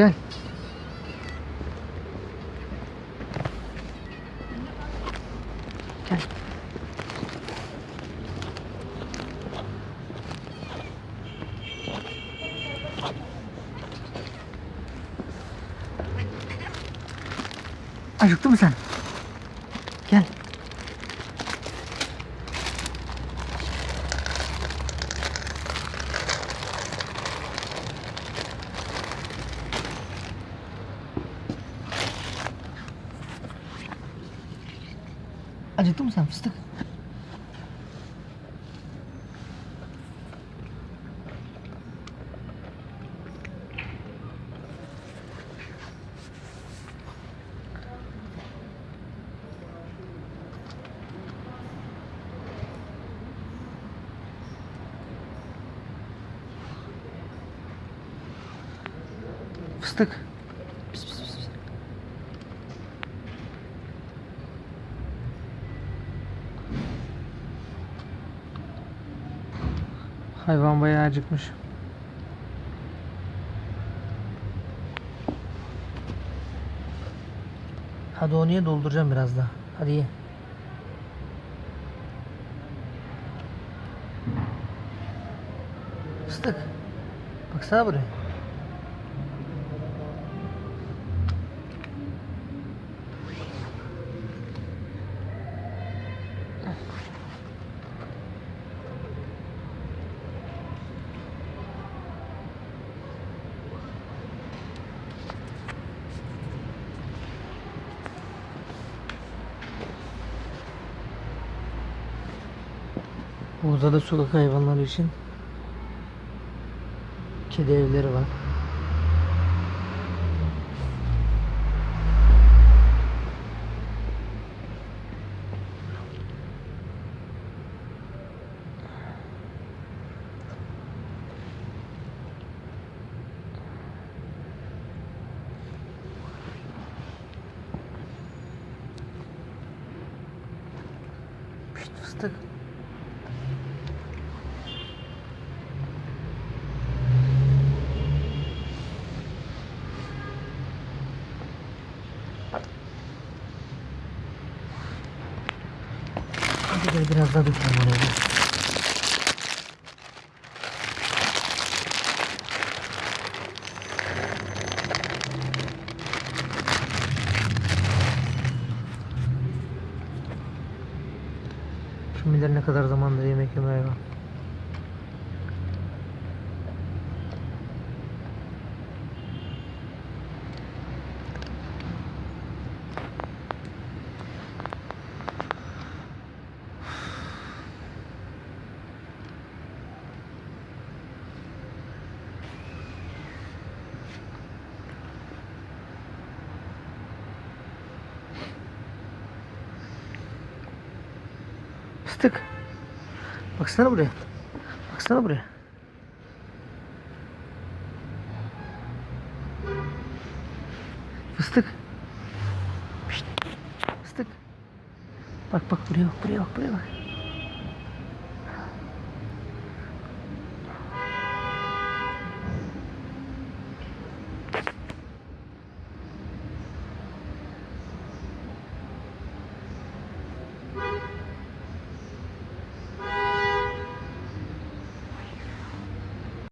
Gel. Gel. Acıktı mı sen? 아주 똥 삼스탁. Стык. Hayvan bayağı acıkmış. Hadi onu ye dolduracağım biraz daha. Hadi ye. Fıstık. Baksana buraya. Burada da sokak hayvanları için kedi evleri var. Pişt fıstık. Hadi gel biraz daha dökelim oraya. Kim ne kadar zamandır yemek yemeye var. Fıstık. Baksana buraya. Baksana buraya. Fıstık. Pişt. Fıstık. Bak bak buraya bak buraya bak buraya bak.